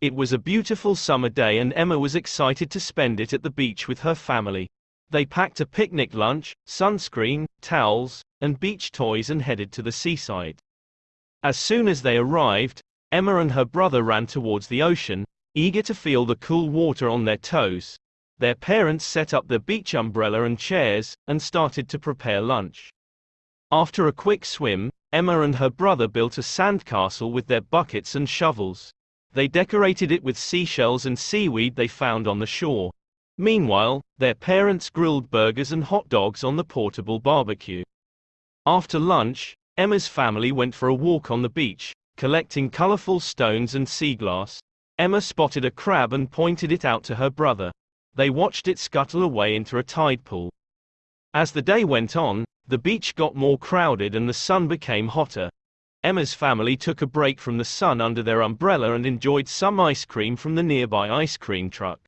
It was a beautiful summer day and Emma was excited to spend it at the beach with her family. They packed a picnic lunch, sunscreen, towels, and beach toys and headed to the seaside. As soon as they arrived, Emma and her brother ran towards the ocean, eager to feel the cool water on their toes. Their parents set up the beach umbrella and chairs, and started to prepare lunch. After a quick swim, Emma and her brother built a sandcastle with their buckets and shovels. They decorated it with seashells and seaweed they found on the shore. Meanwhile, their parents grilled burgers and hot dogs on the portable barbecue. After lunch, Emma's family went for a walk on the beach, collecting colorful stones and sea glass. Emma spotted a crab and pointed it out to her brother. They watched it scuttle away into a tide pool. As the day went on, the beach got more crowded and the sun became hotter. Emma's family took a break from the sun under their umbrella and enjoyed some ice cream from the nearby ice cream truck.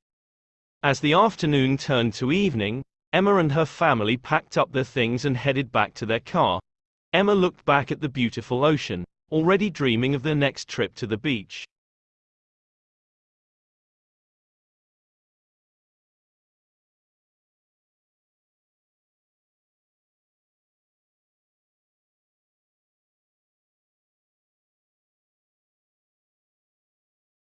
As the afternoon turned to evening, Emma and her family packed up their things and headed back to their car. Emma looked back at the beautiful ocean, already dreaming of their next trip to the beach.